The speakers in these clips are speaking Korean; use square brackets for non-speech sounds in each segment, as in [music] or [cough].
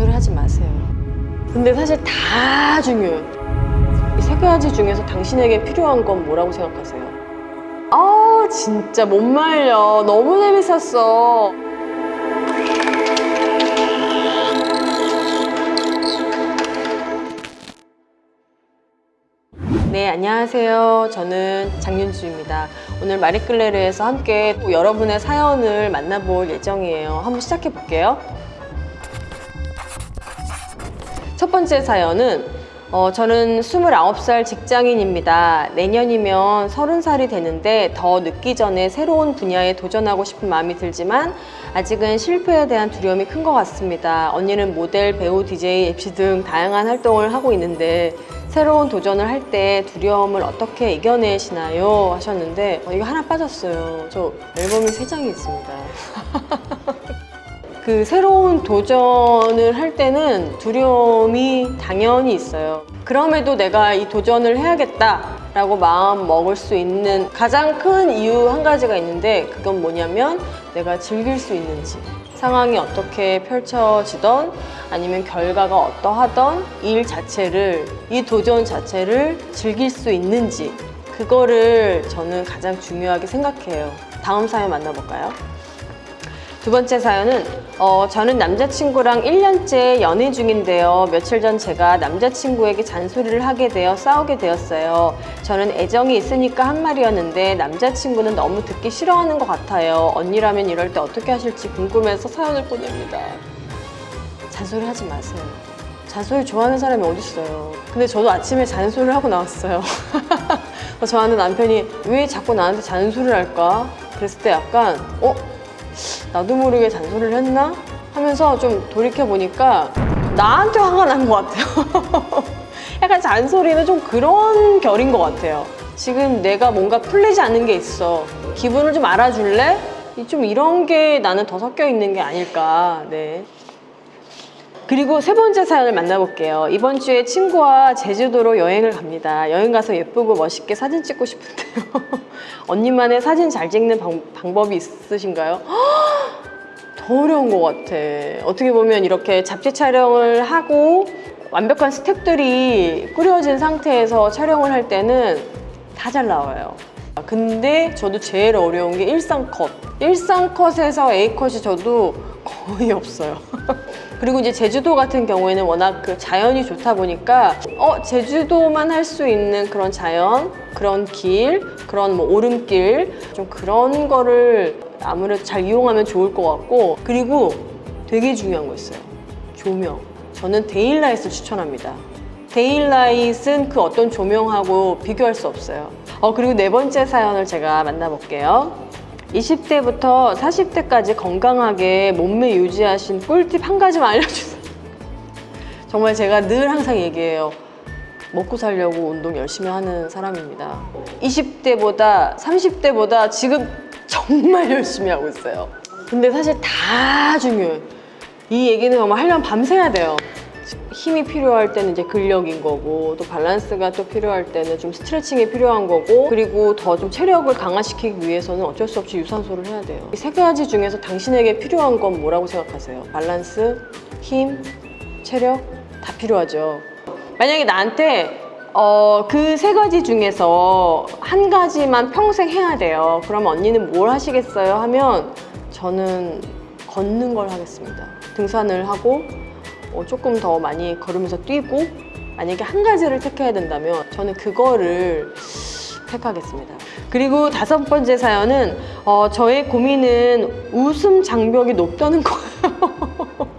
잔소리 하지 마세요. 근데 사실 다 중요해요. 이 세 가지 중에서 당신에게 필요한 건 뭐라고 생각하세요? 아 진짜 못 말려. 너무 재밌었어. 네, 안녕하세요. 저는 장윤주입니다. 오늘 마리끌레르에서 함께 또 여러분의 사연을 만나볼 예정이에요. 한번 시작해 볼게요. 첫 번째 사연은 어, 저는 29살 직장인입니다. 내년이면 30살이 되는데 더 늦기 전에 새로운 분야에 도전하고 싶은 마음이 들지만 아직은 실패에 대한 두려움이 큰 것 같습니다. 언니는 모델, 배우, DJ, MC 등 다양한 활동을 하고 있는데 새로운 도전을 할 때 두려움을 어떻게 이겨내시나요? 하셨는데 어, 이거 하나 빠졌어요. 저 앨범이 세 장이 있습니다. [laughs] 그 새로운 도전을 할 때는 두려움이 당연히 있어요. 그럼에도 내가 이 도전을 해야겠다 라고 마음 먹을 수 있는 가장 큰 이유 한 가지가 있는데 그건 뭐냐면 내가 즐길 수 있는지. 상황이 어떻게 펼쳐지던 아니면 결과가 어떠하던 일 자체를 이 도전 자체를 즐길 수 있는지 그거를 저는 가장 중요하게 생각해요. 다음 사연 만나볼까요? 두 번째 사연은 어, 저는 남자친구랑 1년째 연애 중인데요. 며칠 전 제가 남자친구에게 잔소리를 하게 되어 싸우게 되었어요. 저는 애정이 있으니까 한 말이었는데 남자친구는 너무 듣기 싫어하는 것 같아요. 언니라면 이럴 때 어떻게 하실지 궁금해서 사연을 보냅니다. 잔소리 하지 마세요. 잔소리 좋아하는 사람이 어딨어요. 근데 저도 아침에 잔소리를 하고 나왔어요. [laughs] 저한테 남편이 왜 자꾸 나한테 잔소리를 할까? 그랬을 때 약간 어? 나도 모르게 잔소리를 했나? 하면서 좀 돌이켜보니까 나한테 화가 난 것 같아요. [laughs] 약간 잔소리는 좀 그런 결인 것 같아요. 지금 내가 뭔가 풀리지 않는 게 있어. 기분을 좀 알아줄래? 좀 이런 게 나는 더 섞여 있는 게 아닐까. 네. 그리고 세 번째 사연을 만나볼게요. 이번 주에 친구와 제주도로 여행을 갑니다. 여행 가서 예쁘고 멋있게 사진 찍고 싶은데요. [laughs] 언니만의 사진 잘 찍는 방, 방법이 있으신가요? [gasps] 더 어려운 것 같아. 어떻게 보면 이렇게 잡지 촬영을 하고 완벽한 스텝들이 꾸려진 상태에서 촬영을 할 때는 다 잘 나와요. 근데 저도 제일 어려운 게 일상컷. 일상컷에서 A컷이 저도 거의 없어요. [laughs] 그리고 이제 제주도 같은 경우에는 워낙 그 자연이 좋다 보니까 어 제주도만 할 수 있는 그런 자연, 그런 길, 그런 뭐 오름길 좀 그런 거를 아무래도 잘 이용하면 좋을 것 같고 그리고 되게 중요한 거 있어요. 조명. 저는 daylight를 추천합니다. daylight는 그 어떤 조명하고 비교할 수 없어요. 어 그리고 네 번째 사연을 제가 만나볼게요. 20대부터 40대까지 건강하게 몸매 유지하신 꿀팁 한 가지만 알려주세요. [laughs] 정말 제가 늘 항상 얘기해요. 먹고 살려고 운동 열심히 하는 사람입니다. 20대보다 30대보다 지금 정말 [laughs] 열심히 하고 있어요. 근데 사실 다 중요해요. 이 얘기는 정말 하려면 밤새야 돼요. 힘이 필요할 때는 이제 근력인 거고 또 밸런스가 또 필요할 때는 좀 스트레칭이 필요한 거고 그리고 더 좀 체력을 강화시키기 위해서는 어쩔 수 없이 유산소를 해야 돼요. 이 세 가지 중에서 당신에게 필요한 건 뭐라고 생각하세요? 밸런스, 힘, 체력? 다 필요하죠. 만약에 나한테 어, 그 세 가지 중에서 한 가지만 평생 해야 돼요. 그러면 언니는 뭘 하시겠어요? 하면 저는 걷는 걸 하겠습니다. 등산을 하고 어, 조금 더 많이 걸으면서 뛰고 만약에 한 가지를 택해야 된다면 저는 그거를 택하겠습니다. 그리고 다섯 번째 사연은 어, 저의 고민은 웃음 장벽이 높다는 거예요. [laughs]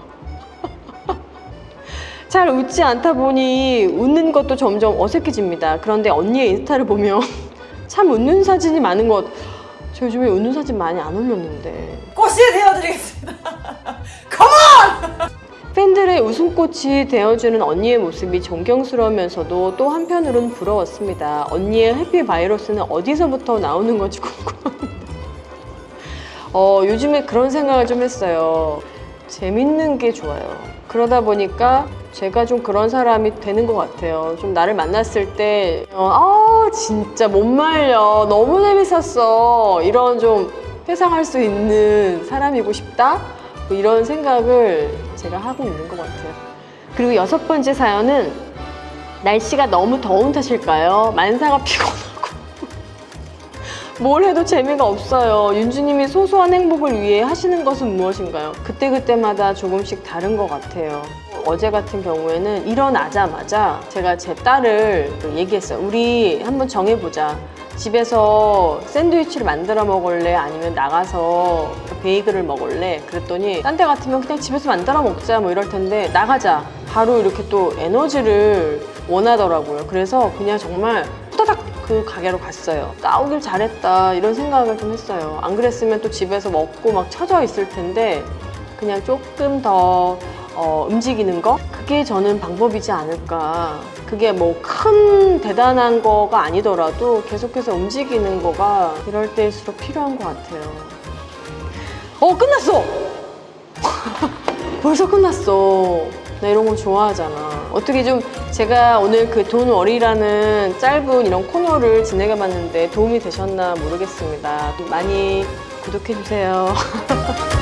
잘 웃지 않다 보니 웃는 것도 점점 어색해집니다. 그런데 언니의 인스타를 보면 [laughs] 참 웃는 사진이 많은 것. 저 요즘에 웃는 사진 많이 안 올렸는데. 꽃이 되어드리겠습니다. [laughs] 팬들의 웃음꽃이 되어주는 언니의 모습이 존경스러우면서도 또 한편으로는 부러웠습니다. 언니의 해피 바이러스는 어디서부터 나오는 건지 궁금합니다. 어, 요즘에 그런 생각을 좀 했어요. 재밌는 게 좋아요. 그러다 보니까 제가 좀 그런 사람이 되는 것 같아요. 좀 나를 만났을 때, 어, 아, 진짜 못 말려. 너무 재밌었어. 이런 좀 회상할 수 있는 사람이고 싶다? 뭐 이런 생각을 제가 하고 있는 것 같아요. 그리고 여섯 번째 사연은 날씨가 너무 더운 탓일까요? 만사가 피곤하고 [laughs] 뭘 해도 재미가 없어요. 윤주님이 소소한 행복을 위해 하시는 것은 무엇인가요? 그때그때마다 조금씩 다른 것 같아요. 어제 같은 경우에는 일어나자마자 제가 제 딸을 그 얘기했어요. 우리 한번 정해보자. 집에서 샌드위치를 만들어 먹을래? 아니면 나가서 베이글을 먹을래? 그랬더니 딴 데 같으면 그냥 집에서 만들어 먹자 뭐 이럴 텐데 나가자. 바로 이렇게 또 에너지를 원하더라고요. 그래서 그냥 정말 후다닥 그 가게로 갔어요. 나오길 잘했다 이런 생각을 좀 했어요. 안 그랬으면 또 집에서 먹고 막 처져 있을 텐데 그냥 조금 더 어, 움직이는 거? 그게 저는 방법이지 않을까. 그게 뭐 큰 대단한 거가 아니더라도 계속해서 움직이는 거가 이럴 때일수록 필요한 것 같아요. 어, 끝났어! [laughs] 벌써 끝났어. 나 이런 거 좋아하잖아. 어떻게 좀 제가 오늘 그 돈워리라는 짧은 이런 코너를 진행해 봤는데 도움이 되셨나 모르겠습니다. 많이 구독해 주세요. [laughs]